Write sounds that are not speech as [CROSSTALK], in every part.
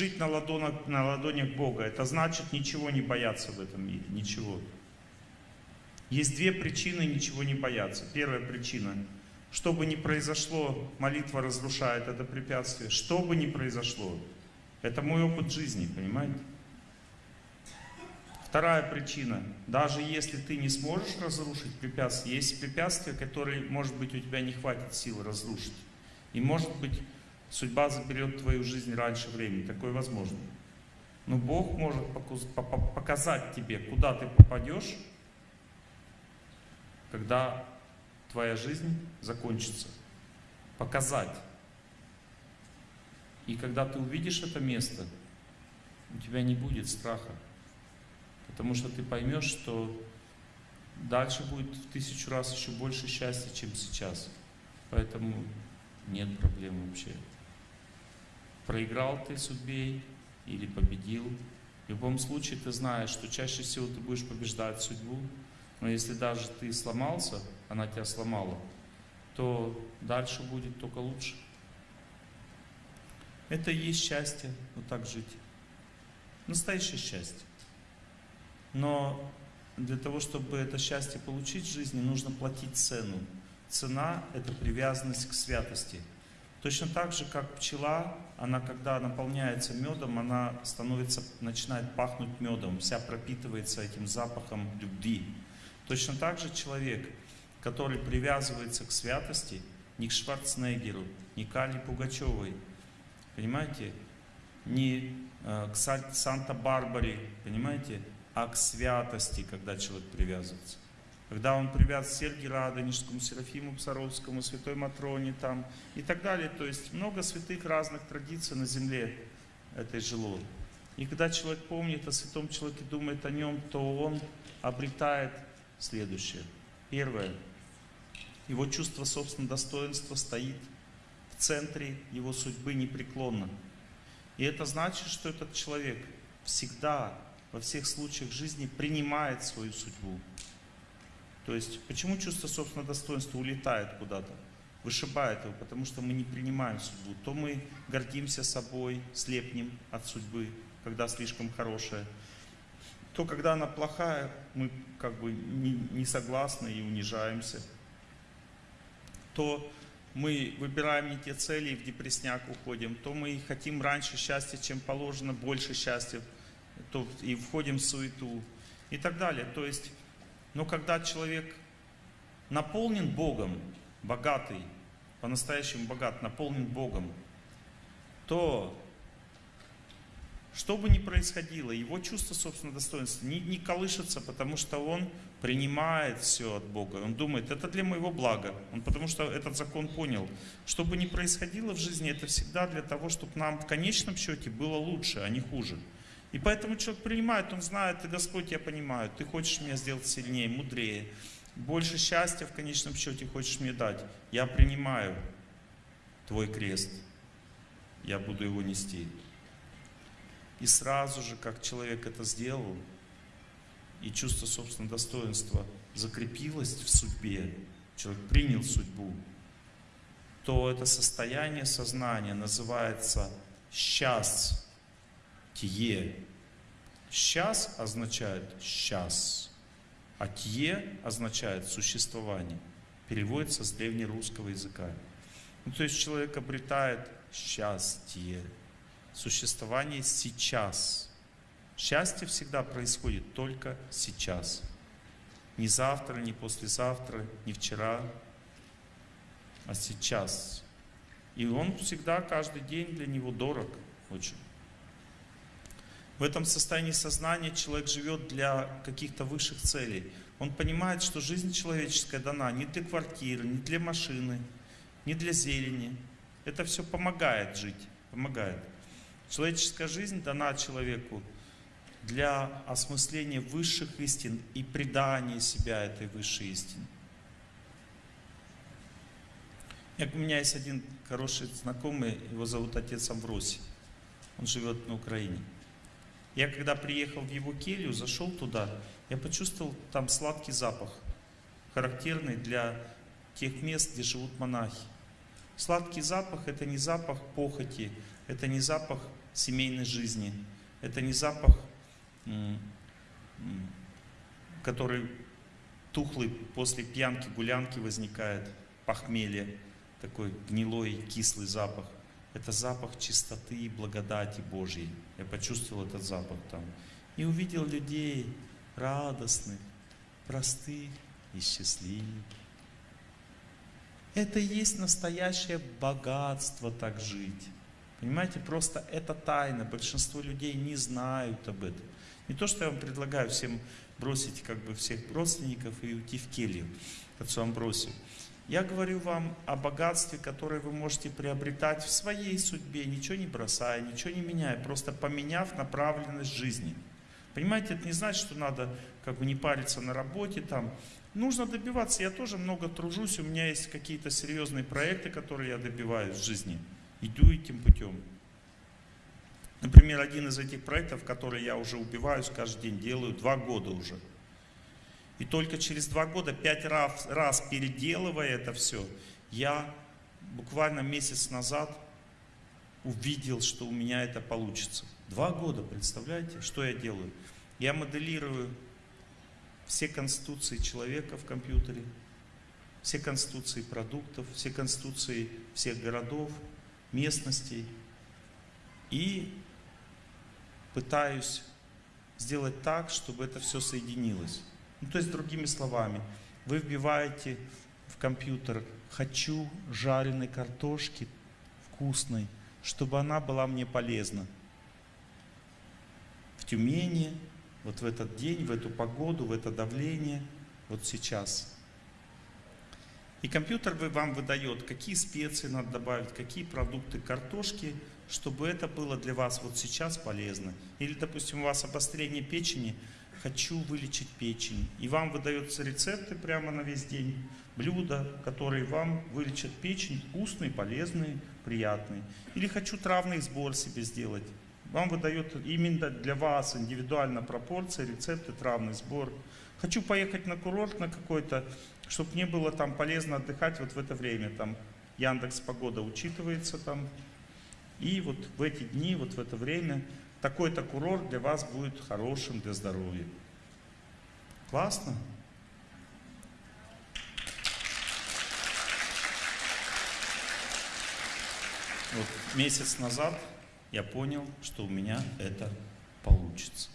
жить на ладонях, на ладонях Бога? Это значит ничего не бояться в этом мире, ничего. Есть две причины ничего не бояться. Первая причина. Что бы ни произошло, молитва разрушает это препятствие. Что бы ни произошло. Это мой опыт жизни, понимаете? Вторая причина. Даже если ты не сможешь разрушить препятствие, есть препятствия, которые, может быть, у тебя не хватит сил разрушить. И может быть, судьба заберет твою жизнь раньше времени. Такое возможно. Но Бог может показать тебе, куда ты попадешь, когда твоя жизнь закончится. Показать. И когда ты увидишь это место, у тебя не будет страха. Потому что ты поймешь, что дальше будет в тысячу раз еще больше счастья, чем сейчас. Поэтому нет проблем вообще. Проиграл ты судьбе или победил. В любом случае ты знаешь, что чаще всего ты будешь побеждать судьбу. Но если даже ты сломался, она тебя сломала, то дальше будет только лучше. Это и есть счастье, вот так жить. Настоящее счастье. Но для того, чтобы это счастье получить в жизни, нужно платить цену. Цена – это привязанность к святости. Точно так же, как пчела, она когда наполняется медом, она становится, начинает пахнуть медом, вся пропитывается этим запахом любви. Точно так же человек, который привязывается к святости, не к Шварценеггеру, не к Али Пугачевой, понимаете, не э, к Санта-Барбаре, понимаете, а к святости, когда человек привязывается. Когда он привязан к Сергию Радонежскому, Серафиму Псаровскому, Святой Матроне там и так далее. То есть много святых разных традиций на земле этой жило. И когда человек помнит о святом человеке, думает о нем, то он обретает следующее. Первое. Его чувство собственного достоинства стоит в центре его судьбы непреклонно. И это значит, что этот человек всегда во всех случаях жизни принимает свою судьбу. То есть, почему чувство собственного достоинства улетает куда-то, вышибает его? Потому что мы не принимаем судьбу. То мы гордимся собой, слепнем от судьбы, когда слишком хорошая. То, когда она плохая, мы как бы не, не согласны и унижаемся. То мы выбираем не те цели и в депресняк уходим. То мы хотим раньше счастья, чем положено, больше счастья то и входим в суету и так далее. То есть, но когда человек наполнен Богом, богатый, по-настоящему богат, наполнен Богом, то что бы ни происходило, его чувство собственного достоинства не, не колышется, потому что он принимает все от Бога. Он думает, это для моего блага. Он потому что этот закон понял. Что бы ни происходило в жизни, это всегда для того, чтобы нам в конечном счете было лучше, а не хуже. И поэтому человек принимает, он знает, Господь, я понимаю, ты хочешь меня сделать сильнее, мудрее, больше счастья в конечном счете хочешь мне дать. Я принимаю твой крест, я буду его нести. И сразу же, как человек это сделал, и чувство собственного достоинства закрепилось в судьбе, человек принял судьбу, то это состояние сознания называется счастье Тие. Сейчас означает сейчас, а тие означает существование. Переводится с древнерусского языка. Ну, то есть человек обретает счастье, существование сейчас. Счастье всегда происходит только сейчас. Не завтра, не послезавтра, не вчера, а сейчас. И он всегда, каждый день для него дорог очень. В этом состоянии сознания человек живет для каких-то высших целей. Он понимает, что жизнь человеческая дана не для квартиры, не для машины, не для зелени. Это все помогает жить, помогает. Человеческая жизнь дана человеку для осмысления высших истин и придания себя этой высшей истине. У меня есть один хороший знакомый, его зовут отец Амвросий. Он живет на Украине. Я когда приехал в его келью, зашел туда, я почувствовал там сладкий запах, характерный для тех мест, где живут монахи. Сладкий запах – это не запах похоти, это не запах семейной жизни. Это не запах, который тухлый после пьянки, гулянки возникает, похмелье, такой гнилой, кислый запах. Это запах чистоты и благодати Божьей. Я почувствовал этот запах там. И увидел людей радостных, простых и счастливых. Это и есть настоящее богатство так жить. Понимаете, просто это тайна. Большинство людей не знают об этом. Не то, что я вам предлагаю всем бросить как бы всех родственников и уйти в келью к отцу Амбросию. Я говорю вам о богатстве, которое вы можете приобретать в своей судьбе, ничего не бросая, ничего не меняя, просто поменяв направленность жизни. Понимаете, это не значит, что надо как бы не париться на работе там. Нужно добиваться, я тоже много тружусь, у меня есть какие-то серьезные проекты, которые я добиваюсь в жизни. Иду этим путем. Например, один из этих проектов, который я уже убиваюсь каждый день, делаю два года уже. И только через два года, пять раз, раз переделывая это все, я буквально месяц назад увидел, что у меня это получится. Два года, представляете, что я делаю? Я моделирую все конституции человека в компьютере, все конституции продуктов, все конституции всех городов, местностей. И пытаюсь сделать так, чтобы это все соединилось. Ну, то есть, другими словами, вы вбиваете в компьютер «хочу жареной картошки вкусной, чтобы она была мне полезна». В Тюмени, вот в этот день, в эту погоду, в это давление, вот сейчас. И компьютер вам выдает, какие специи надо добавить, какие продукты картошки, чтобы это было для вас вот сейчас полезно. Или, допустим, у вас обострение печени, хочу вылечить печень. И вам выдаются рецепты прямо на весь день, блюда, которые вам вылечат печень, вкусные, полезные, приятные. Или хочу травный сбор себе сделать. Вам выдает именно для вас индивидуально пропорции, рецепты, травный сбор. Хочу поехать на курорт на какой-то, чтобы мне было там полезно отдыхать вот в это время. Там Яндекс Погода учитывается там, и вот в эти дни, вот в это время, такой-то курорт для вас будет хорошим для здоровья. Классно? Вот месяц назад я понял, что у меня это получится.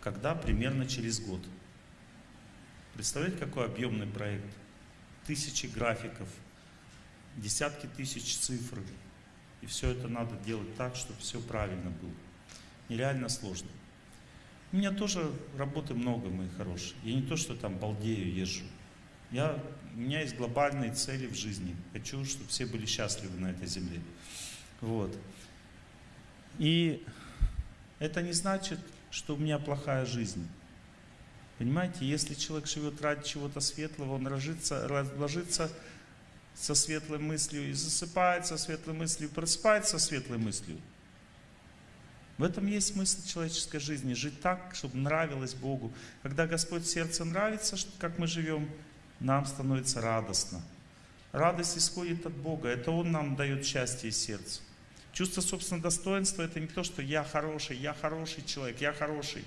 Когда? Примерно через год. Представляете, какой объемный проект? Тысячи графиков, десятки тысяч цифр, и все это надо делать так, чтобы все правильно было. Нереально сложно. У меня тоже работы много, мои хорошие. Я не то, что там балдею, езжу. Я, у меня есть глобальные цели в жизни. Хочу, чтобы все были счастливы на этой земле. Вот. И это не значит, что у меня плохая жизнь. Понимаете, если человек живет ради чего-то светлого, он ложится, ложится со светлой мыслью и засыпает со светлой мыслью, просыпается со светлой мыслью. В этом есть смысл человеческой жизни. Жить так, чтобы нравилось Богу. Когда Господь сердце нравится, как мы живем, нам становится радостно. Радость исходит от Бога. Это Он нам дает счастье из сердца. Чувство собственного достоинства это не то, что я хороший, я хороший человек, я хороший.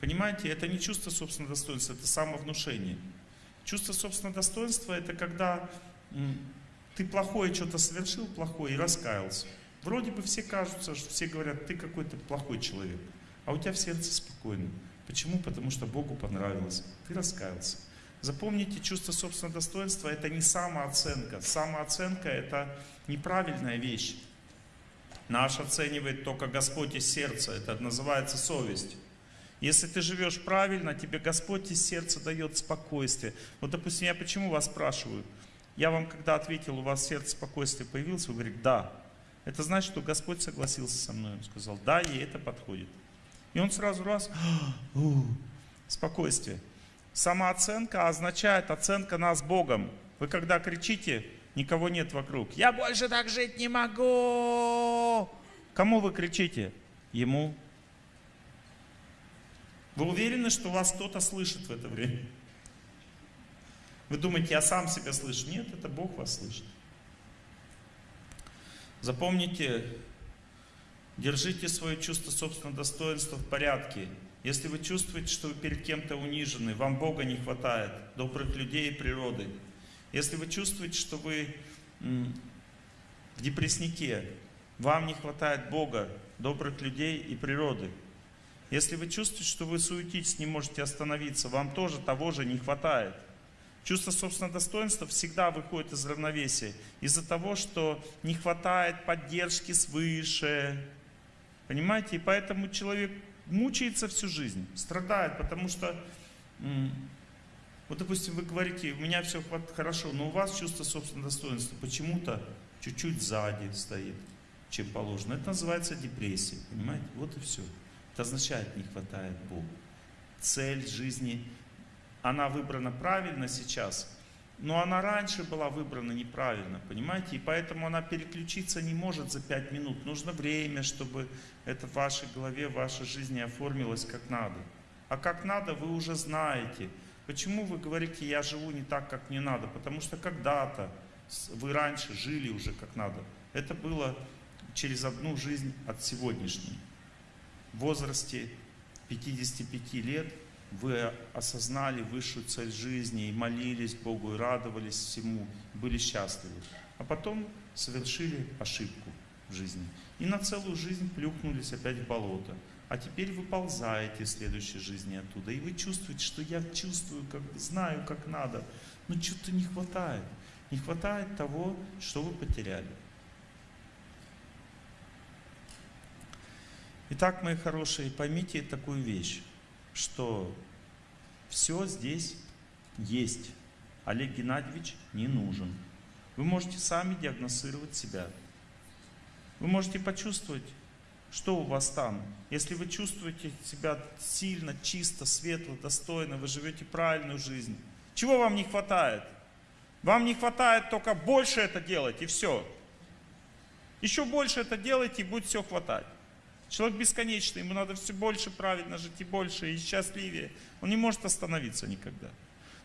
Понимаете, это не чувство собственного достоинства, это самовнушение. Чувство собственного достоинства это когда ты плохое что-то совершил, плохое, и раскаялся. Вроде бы все кажутся, все говорят, ты какой-то плохой человек, а у тебя в сердце спокойно. Почему? Потому что Богу понравилось. Ты раскаялся. Запомните, чувство собственного достоинства это не самооценка. Самооценка это неправильная вещь. Наш оценивает только Господь из сердца. Это называется совесть. Если ты живешь правильно, тебе Господь из сердца дает спокойствие. Вот, допустим, я почему вас спрашиваю? Я вам когда ответил, у вас сердце спокойствие появилось, вы говорите, да. Это значит, что Господь согласился со мной. Он сказал, да, ей это подходит. И он сразу раз, спокойствие. Самооценка означает оценка нас Богом. Вы когда кричите, никого нет вокруг. Я больше так жить не могу. Кому вы кричите? Ему. Вы уверены, что вас кто-то слышит в это время? Вы думаете, я сам себя слышу? Нет, это Бог вас слышит. Запомните, Держите свое чувство собственного достоинства в порядке. Если вы чувствуете, что вы перед кем-то унижены, вам Бога не хватает, добрых людей и природы. Если вы чувствуете, что вы в депресснике, вам не хватает Бога, добрых людей и природы. Если вы чувствуете, что вы суетитесь, не можете остановиться, вам тоже того же не хватает. Чувство собственного достоинства всегда выходит из равновесия. Из-за того, что не хватает поддержки свыше. Понимаете? И поэтому человек мучается всю жизнь, страдает, потому что, вот допустим, вы говорите, у меня все хорошо, но у вас чувство собственного достоинства почему-то чуть-чуть сзади стоит, чем положено. Это называется депрессия, понимаете? Вот и все. Это означает, не хватает Бога. Цель жизни, она выбрана правильно сейчас, но она раньше была выбрана неправильно, понимаете? И поэтому она переключиться не может за пять минут. Нужно время, чтобы это в вашей голове, в вашей жизни оформилось как надо. А как надо, вы уже знаете. Почему вы говорите, я живу не так, как мне надо? Потому что когда-то вы раньше жили уже как надо. Это было через одну жизнь от сегодняшней. В возрасте 55 лет вы осознали высшую цель жизни и молились Богу, и радовались всему, были счастливы. А потом совершили ошибку в жизни. И на целую жизнь плюхнулись опять в болото. А теперь вы ползаете в следующей жизни оттуда. И вы чувствуете, что я чувствую, как знаю, как надо. Но что-то не хватает. Не хватает того, что вы потеряли. Итак, мои хорошие, поймите такую вещь, что все здесь есть. Олег Геннадьевич не нужен. Вы можете сами диагностировать себя. Вы можете почувствовать, что у вас там. Если вы чувствуете себя сильно, чисто, светло, достойно, вы живете правильную жизнь. Чего вам не хватает? Вам не хватает только больше это делать, и все. Еще больше это делайте, и будет все хватать. Человек бесконечный, ему надо все больше правильно жить, и больше, и счастливее. Он не может остановиться никогда.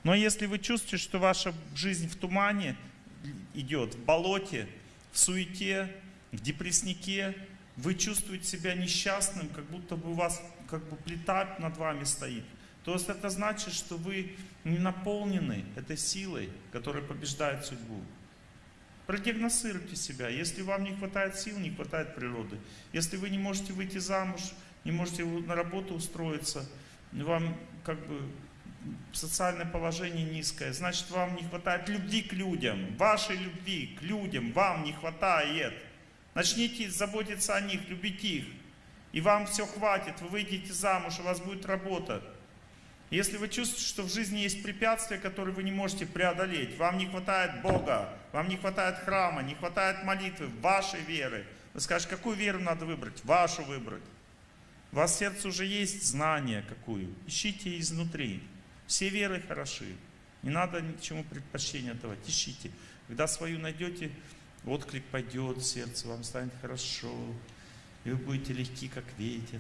Но если вы чувствуете, что ваша жизнь в тумане идет, в болоте, в суете, в депресснике, вы чувствуете себя несчастным, как будто бы у вас как бы плита над вами стоит. То это значит, что вы не наполнены этой силой, которая побеждает судьбу. Продиагностируйте себя. Если вам не хватает сил, не хватает природы. Если вы не можете выйти замуж, не можете на работу устроиться, вам как бы социальное положение низкое, значит вам не хватает любви к людям, вашей любви к людям вам не хватает. Начните заботиться о них, любить их. И вам все хватит, вы выйдете замуж, у вас будет работа. Если вы чувствуете, что в жизни есть препятствия, которые вы не можете преодолеть, вам не хватает Бога, вам не хватает храма, не хватает молитвы, вашей веры, вы скажете, какую веру надо выбрать? Вашу выбрать. У вас в сердце уже есть знание какую. Ищите изнутри. Все веры хороши. Не надо ни к чему предпочтения давать. Ищите. Когда свою найдете, отклик пойдет сердце, вам станет хорошо. И вы будете легки, как ветер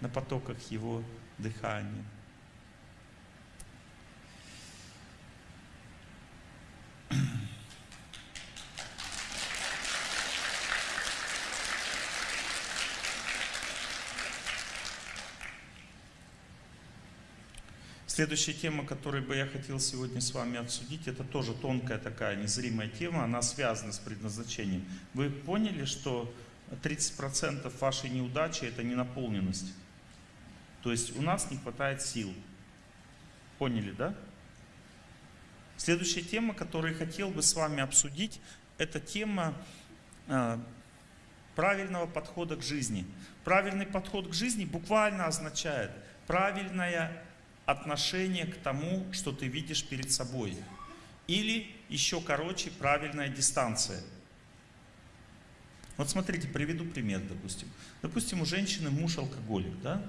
на потоках Его дыхания. Следующая тема, которую бы я хотел сегодня с вами обсудить, это тоже тонкая такая незримая тема, она связана с предназначением. Вы поняли, что 30% вашей неудачи это ненаполненность? То есть у нас не хватает сил. Поняли, да? Следующая тема, которую хотел бы с вами обсудить, это тема э, правильного подхода к жизни. Правильный подход к жизни буквально означает правильное отношение к тому, что ты видишь перед собой. Или еще короче, правильная дистанция. Вот смотрите, приведу пример, допустим. Допустим, у женщины муж алкоголик, да?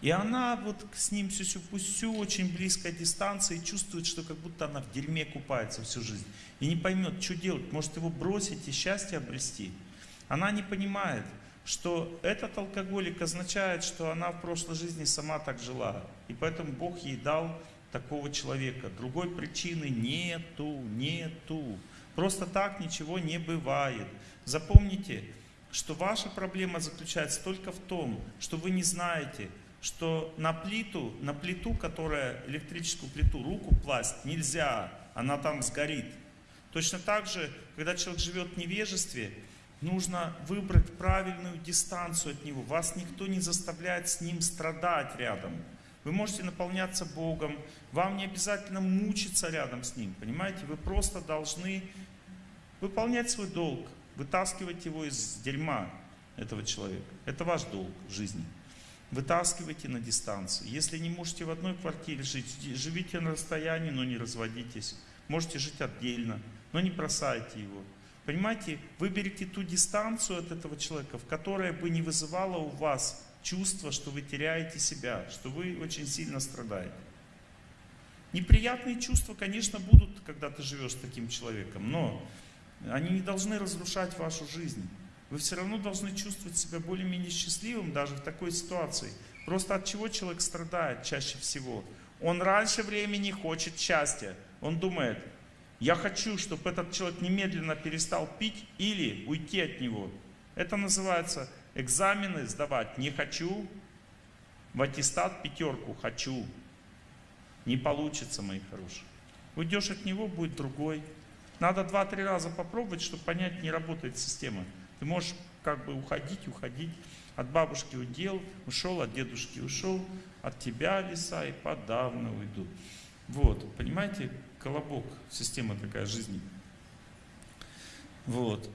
И она вот с ним сюсю-пусю, очень близкая дистанция, и чувствует, что как будто она в дерьме купается всю жизнь. И не поймет, что делать, может его бросить и счастье обрести. Она не понимает, что этот алкоголик означает, что она в прошлой жизни сама так жила. И поэтому Бог ей дал такого человека. Другой причины нету, нету. Просто так ничего не бывает. Запомните, что ваша проблема заключается только в том, что вы не знаете, что на плиту, на плиту, которая электрическую плиту, руку класть нельзя, она там сгорит. Точно так же, когда человек живет в невежестве, нужно выбрать правильную дистанцию от него. Вас никто не заставляет с ним страдать рядом. Вы можете наполняться Богом, вам не обязательно мучиться рядом с Ним, понимаете? Вы просто должны выполнять свой долг, вытаскивать его из дерьма этого человека. Это ваш долг в жизни. Вытаскивайте на дистанции. Если не можете в одной квартире жить, живите на расстоянии, но не разводитесь. Можете жить отдельно, но не бросайте его. Понимаете, выберите ту дистанцию от этого человека, в которой бы не вызывала у вас чувство, что вы теряете себя, что вы очень сильно страдаете. Неприятные чувства, конечно, будут, когда ты живешь с таким человеком, но они не должны разрушать вашу жизнь. Вы все равно должны чувствовать себя более-менее счастливым даже в такой ситуации. Просто от чего человек страдает чаще всего? Он раньше времени хочет счастья. Он думает, я хочу, чтобы этот человек немедленно перестал пить или уйти от него. Это называется экзамены сдавать не хочу, в аттестат пятерку хочу. Не получится, мои хорошие. Уйдешь от него, будет другой. Надо два-три раза попробовать, чтобы понять, не работает система. Ты можешь как бы уходить, уходить. От бабушки удел, ушел, от дедушки ушел, от тебя леса и подавно уйду. Вот, понимаете, колобок, система такая жизни. Вот.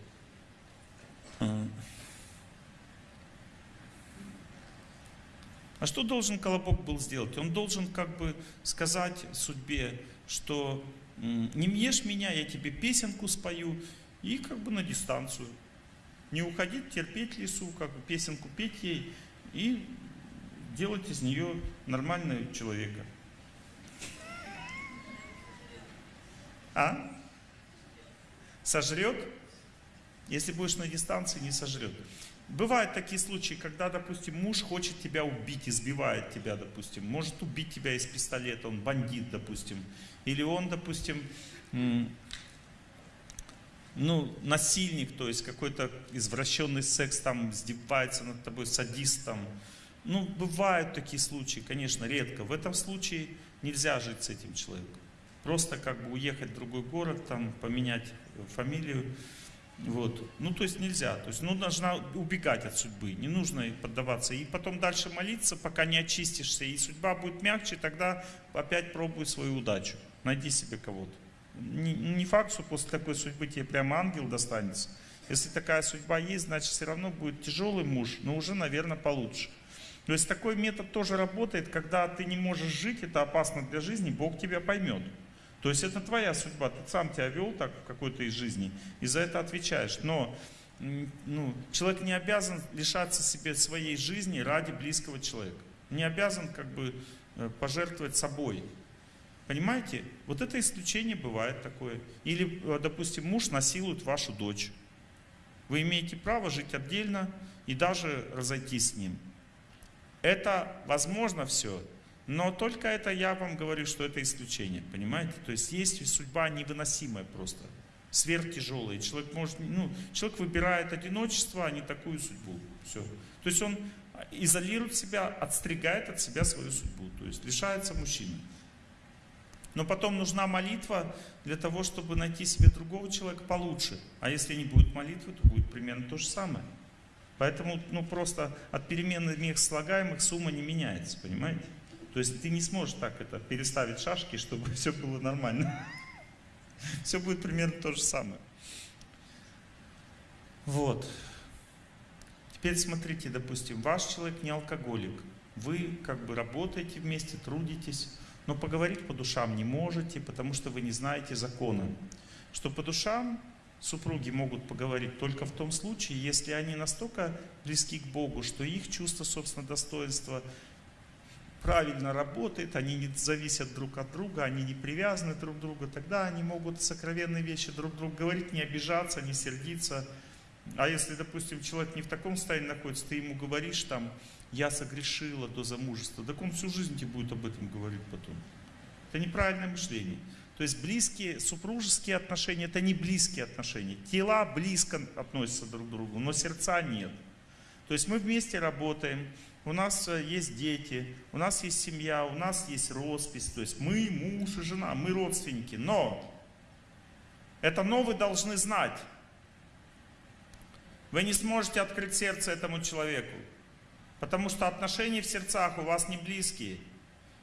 А. а что должен колобок был сделать? Он должен как бы сказать судьбе, что не ешь меня, я тебе песенку спою, и как бы на дистанцию. Не уходить, терпеть лесу, как песенку петь ей и делать из нее нормального человека. А? Сожрет? Если будешь на дистанции, не сожрет. Бывают такие случаи, когда, допустим, муж хочет тебя убить, избивает тебя, допустим, может убить тебя из пистолета, он бандит, допустим, или он, допустим, ну, насильник, то есть какой-то извращенный секс, там, издевается над тобой, садист, там. Ну, бывают такие случаи, конечно, редко. В этом случае нельзя жить с этим человеком. Просто как бы уехать в другой город, там, поменять фамилию, вот. Ну, то есть нельзя. То есть, ну, нужно убегать от судьбы, не нужно поддаваться. И потом дальше молиться, пока не очистишься. И судьба будет мягче, тогда опять пробуй свою удачу. Найди себе кого-то. Не, не факт, что после такой судьбы тебе прямо ангел достанется. Если такая судьба есть, значит все равно будет тяжелый муж, но уже, наверное, получше. То есть такой метод тоже работает, когда ты не можешь жить, это опасно для жизни, Бог тебя поймет. То есть это твоя судьба, ты сам тебя вел так в какой-то из жизни, и за это отвечаешь. Но ну, человек не обязан лишаться себе своей жизни ради близкого человека. Не обязан как бы э, пожертвовать собой. Понимаете? Вот это исключение бывает такое. Или, э, допустим, муж насилует вашу дочь. Вы имеете право жить отдельно и даже разойтись с ним. Это возможно все, но только это я вам говорю, что это исключение, понимаете? То есть есть судьба невыносимая просто, сверхтяжелая. Человек, может, ну, человек выбирает одиночество, а не такую судьбу. Все. То есть он изолирует себя, отстригает от себя свою судьбу, то есть лишается мужчины. Но потом нужна молитва для того, чтобы найти себе другого человека получше. А если не будет молитвы, то будет примерно то же самое. Поэтому ну, просто от перемены мест слагаемых сумма не меняется, понимаете? То есть ты не сможешь так это переставить шашки, чтобы [LAUGHS] все было нормально. [LAUGHS] Все будет примерно то же самое. Вот. Теперь смотрите, допустим, ваш человек не алкоголик. Вы как бы работаете вместе, трудитесь, но поговорить по душам не можете, потому что вы не знаете закона. Что по душам супруги могут поговорить только в том случае, если они настолько близки к Богу, что их чувство собственного достоинства правильно работает, они не зависят друг от друга, они не привязаны друг к другу, тогда они могут сокровенные вещи друг другу говорить, не обижаться, не сердиться. А если, допустим, человек не в таком состоянии находится, ты ему говоришь там, я согрешила до замужества, так он всю жизнь тебе будет об этом говорить потом. Это неправильное мышление. То есть близкие супружеские отношения это не близкие отношения. Тела близко относятся друг к другу, но сердца нет. То есть мы вместе работаем, у нас э, есть дети, у нас есть семья, у нас есть роспись. То есть мы муж и жена, мы родственники. Но это но вы должны знать. Вы не сможете открыть сердце этому человеку. Потому что отношения в сердцах у вас не близкие.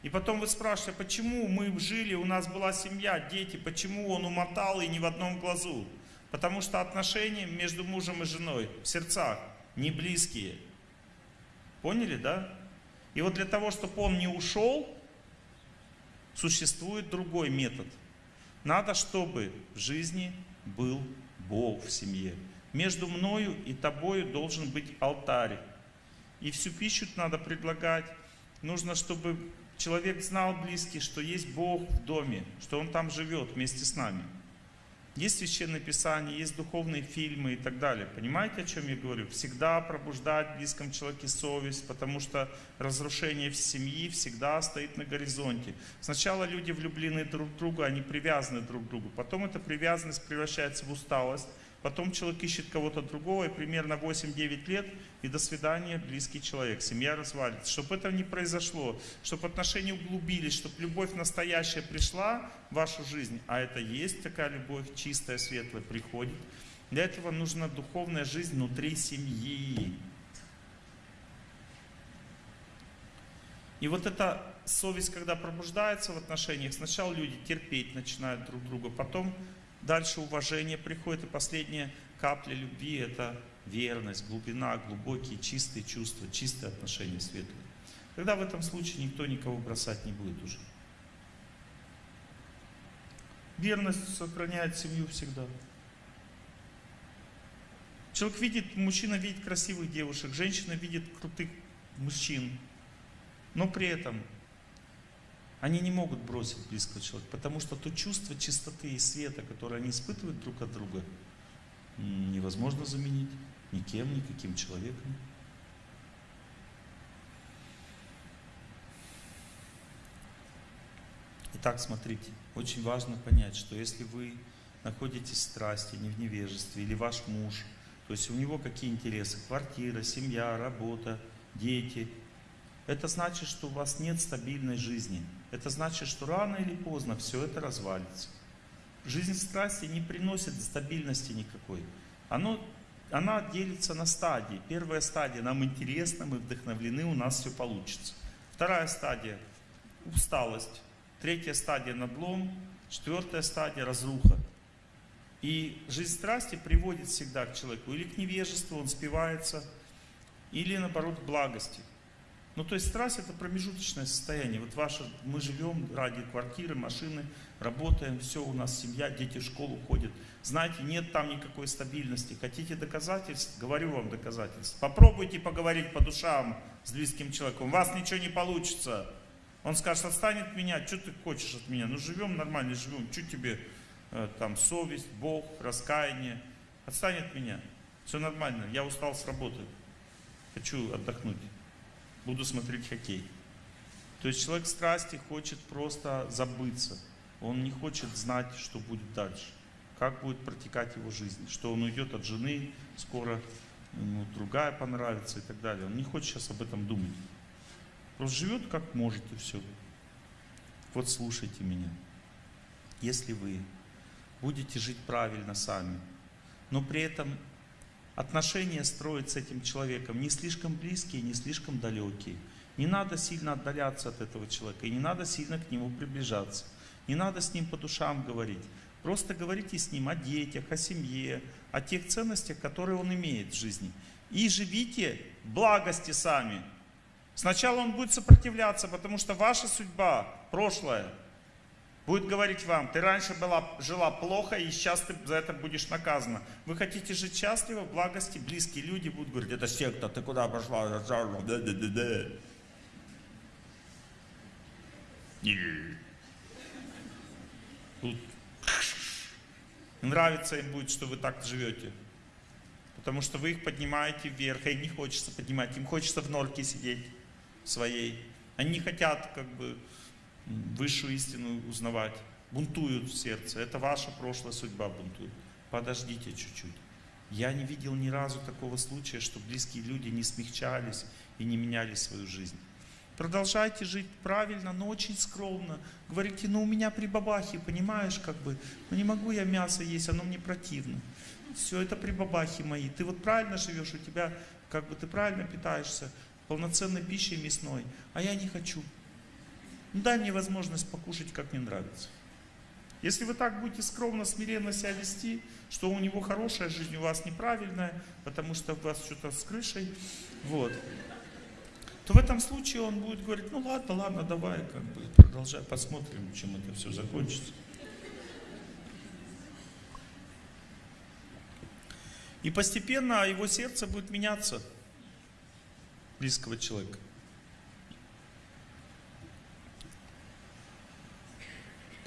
И потом вы спрашиваете, почему мы жили, у нас была семья, дети, почему он умотал и не в одном глазу? Потому что отношения между мужем и женой в сердцах не близкие. Поняли, да? И вот для того, чтобы он не ушел, существует другой метод. Надо, чтобы в жизни был Бог в семье. Между мною и тобою должен быть алтарь. И всю пищу надо предлагать. Нужно, чтобы человек знал близкий, что есть Бог в доме, что Он там живет вместе с нами. Есть священное писание, есть духовные фильмы и так далее. Понимаете, о чем я говорю? Всегда пробуждать в близком человеке совесть, потому что разрушение в семьи всегда стоит на горизонте. Сначала люди влюблены друг в друга, они привязаны друг к другу. Потом эта привязанность превращается в усталость, Потом человек ищет кого-то другого, и примерно 8-9 лет, и до свидания, близкий человек, семья развалится. Чтобы этого не произошло, чтобы отношения углубились, чтобы любовь настоящая пришла в вашу жизнь, а это есть такая любовь, чистая, светлая, приходит. Для этого нужна духовная жизнь внутри семьи. И вот эта совесть, когда пробуждается в отношениях, сначала люди терпеть начинают друг друга, потом Дальше уважение приходит, и последняя капля любви – это верность, глубина, глубокие, чистые чувства, чистые отношения светлые. Тогда в этом случае никто никого бросать не будет уже. Верность сохраняет семью всегда. Человек видит, мужчина видит красивых девушек, женщина видит крутых мужчин, но при этом они не могут бросить близкого человека, потому что то чувство чистоты и света, которое они испытывают друг от друга, невозможно заменить никем, никаким человеком. Итак, смотрите, очень важно понять, что если вы находитесь в страсти, не в невежестве, или ваш муж, то есть у него какие интересы? Квартира, семья, работа, дети. Это значит, что у вас нет стабильной жизни – это значит, что рано или поздно все это развалится. Жизнь страсти не приносит стабильности никакой. Оно, она делится на стадии. Первая стадия, нам интересно, мы вдохновлены, у нас все получится. Вторая стадия – усталость. Третья стадия – надлом. Четвертая стадия – разруха. И жизнь страсти приводит всегда к человеку или к невежеству, он спивается, или наоборот к благости. Ну, то есть страсть это промежуточное состояние. Вот ваше, мы живем ради квартиры, машины, работаем, все, у нас семья, дети в школу ходят. Знаете, нет там никакой стабильности. Хотите доказательств? Говорю вам доказательств. Попробуйте поговорить по душам с близким человеком. У вас ничего не получится. Он скажет, отстань от меня, что ты хочешь от меня? Ну, живем нормально, живем. Что тебе э, там совесть, Бог, раскаяние? Отстань от меня. Все нормально, я устал с работы. Хочу отдохнуть буду смотреть хоккей. То есть человек страсти хочет просто забыться. Он не хочет знать, что будет дальше. Как будет протекать его жизнь. Что он уйдет от жены, скоро ему другая понравится и так далее. Он не хочет сейчас об этом думать. Просто живет как может и все. Вот слушайте меня. Если вы будете жить правильно сами, но при этом отношения строить с этим человеком не слишком близкие, не слишком далекие. Не надо сильно отдаляться от этого человека и не надо сильно к нему приближаться. Не надо с ним по душам говорить. Просто говорите с ним о детях, о семье, о тех ценностях, которые он имеет в жизни. И живите благости сами. Сначала он будет сопротивляться, потому что ваша судьба, прошлое, будет говорить вам, ты раньше была, жила плохо, и сейчас ты за это будешь наказана. Вы хотите жить счастливо, в благости, близкие люди будут говорить, это секта, ты куда пошла? Тут [LAUGHS] нравится им будет, что вы так живете. Потому что вы их поднимаете вверх, а им не хочется поднимать, им хочется в норке сидеть своей. Они не хотят как бы высшую истину узнавать. бунтуют в сердце. Это ваша прошлая судьба бунтует. Подождите чуть-чуть. Я не видел ни разу такого случая, что близкие люди не смягчались и не меняли свою жизнь. Продолжайте жить правильно, но очень скромно. Говорите, ну у меня при бабахе, понимаешь, как бы, ну не могу я мясо есть, оно мне противно. Все это при бабахе мои. Ты вот правильно живешь, у тебя, как бы ты правильно питаешься, полноценной пищей мясной, а я не хочу. Дай мне возможность покушать, как мне нравится. Если вы так будете скромно, смиренно себя вести, что у него хорошая жизнь, у вас неправильная, потому что у вас что-то с крышей, вот, то в этом случае он будет говорить, ну ладно, ладно, давай, как бы, продолжай, посмотрим, чем это все закончится. И постепенно его сердце будет меняться, близкого человека.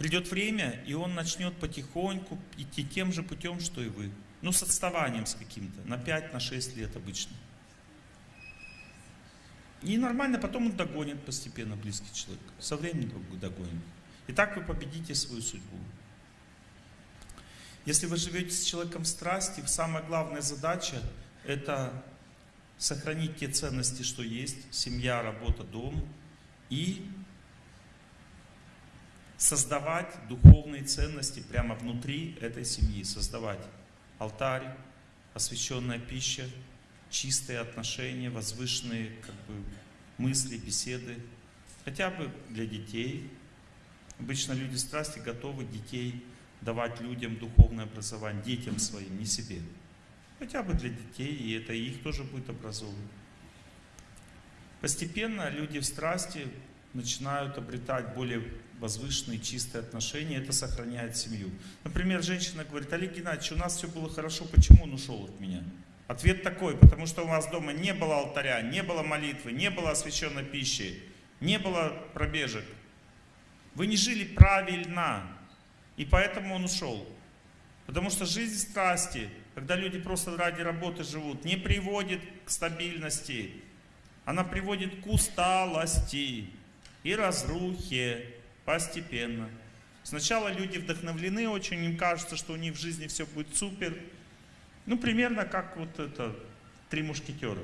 Придет время, и он начнет потихоньку идти тем же путем, что и вы. Ну, с отставанием с каким-то, на 5, на 6 лет обычно. И нормально, потом он догонит постепенно близкий человек. Со временем догонит. И так вы победите свою судьбу. Если вы живете с человеком в страсти, самая главная задача – это сохранить те ценности, что есть, семья, работа, дом, и создавать духовные ценности прямо внутри этой семьи, создавать алтарь, освященная пища, чистые отношения, возвышенные как бы, мысли, беседы, хотя бы для детей. Обычно люди страсти готовы детей давать людям духовное образование, детям своим, не себе. Хотя бы для детей, и это их тоже будет образовывать. Постепенно люди в страсти начинают обретать более возвышенные, чистые отношения, это сохраняет семью. Например, женщина говорит, Олег Геннадьевич, у нас все было хорошо, почему он ушел от меня? Ответ такой, потому что у вас дома не было алтаря, не было молитвы, не было освященной пищи, не было пробежек. Вы не жили правильно, и поэтому он ушел. Потому что жизнь страсти, когда люди просто ради работы живут, не приводит к стабильности. Она приводит к усталости и разрухе постепенно. Сначала люди вдохновлены очень, им кажется, что у них в жизни все будет супер. Ну, примерно как вот это «Три мушкетера».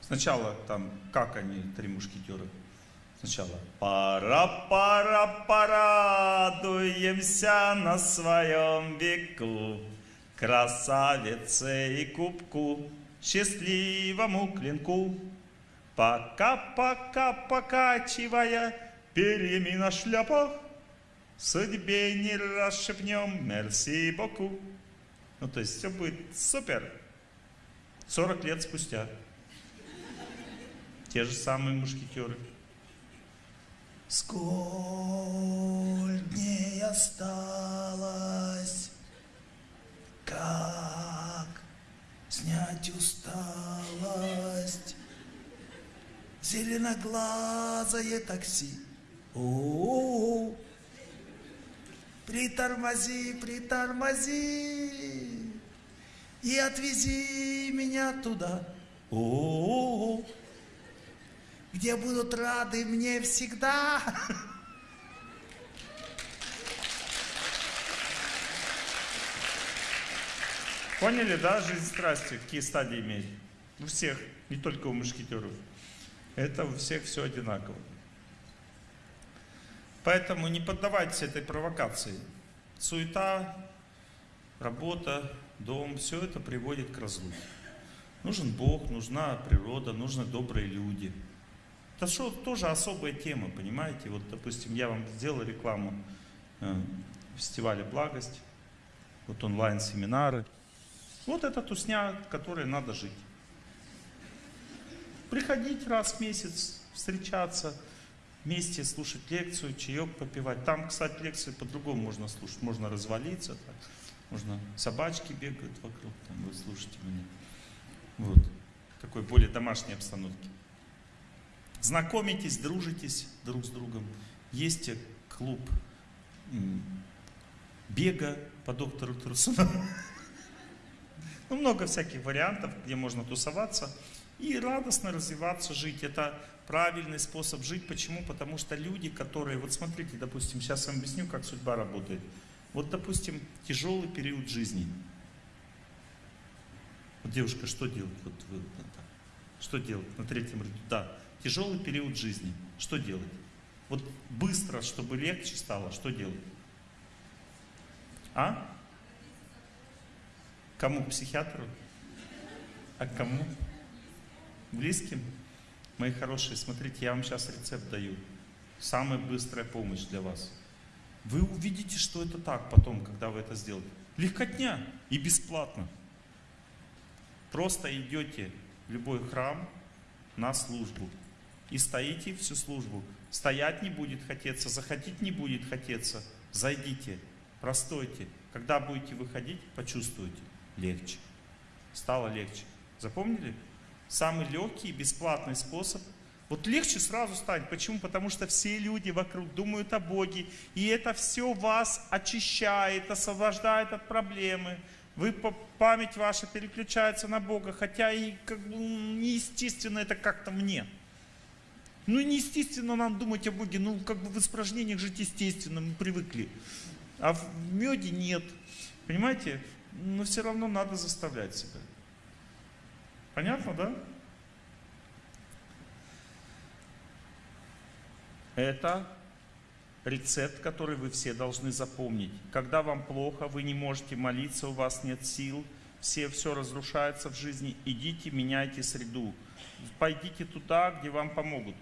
Сначала там, как они, «Три мушкетера»? Сначала «Пора-пора, порадуемся на своем веку, красавице и кубку, счастливому клинку». Пока-пока покачивая перьями на шляпах, Судьбе не расшепнем, мерси боку. Ну, то есть все будет супер. 40 лет спустя. Те же самые мушкетеры. Сколь дней осталось, как снять усталость, зеленоглазое такси. О-о-о. Притормози, притормози и отвези меня туда. О-о-о. Где будут рады мне всегда. Поняли, да, жизнь страсти, какие стадии имеет? У всех, не только у мушкетеров. Это у всех все одинаково. Поэтому не поддавайтесь этой провокации. Суета, работа, дом, все это приводит к разлуке. Нужен Бог, нужна природа, нужны добрые люди. Это что, тоже особая тема, понимаете? Вот, допустим, я вам сделал рекламу э, фестиваля «Благость», вот онлайн-семинары. Вот это тусня, которой надо жить приходить раз в месяц, встречаться, вместе слушать лекцию, чаек попивать. Там, кстати, лекции по-другому можно слушать. Можно развалиться, так. можно собачки бегают вокруг, там, вы слушаете меня. Вот. Такой более домашней обстановке. Знакомитесь, дружитесь друг с другом. Есть клуб бега по доктору Трусуну. [LAUGHS] Ну, много всяких вариантов, где можно тусоваться. И радостно развиваться, жить. Это правильный способ жить. Почему? Потому что люди, которые, вот смотрите, допустим, сейчас вам объясню, как судьба работает. Вот, допустим, тяжелый период жизни. Вот девушка, что делать? Вот вы, так. Что делать на третьем ряду? Да, тяжелый период жизни. Что делать? Вот быстро, чтобы легче стало, что делать? А? Кому? Психиатру? А кому? Близким? Мои хорошие, смотрите, я вам сейчас рецепт даю. Самая быстрая помощь для вас. Вы увидите, что это так потом, когда вы это сделаете. Легкотня и бесплатно. Просто идете в любой храм на службу и стоите всю службу. Стоять не будет хотеться, заходить не будет хотеться. Зайдите, простойте. Когда будете выходить, почувствуйте. Легче. Стало легче. Запомнили? Самый легкий и бесплатный способ. Вот легче сразу станет. Почему? Потому что все люди вокруг думают о Боге. И это все вас очищает, освобождает от проблемы. Вы, память ваша переключается на Бога, хотя и как бы неестественно это как-то мне. Ну неестественно нам думать о Боге, ну как бы в испражнениях жить естественно, мы привыкли. А в меде нет. Понимаете? Но все равно надо заставлять себя. Понятно, да? Это рецепт, который вы все должны запомнить. Когда вам плохо, вы не можете молиться, у вас нет сил, все, все разрушается в жизни, идите, меняйте среду. Пойдите туда, где вам помогут.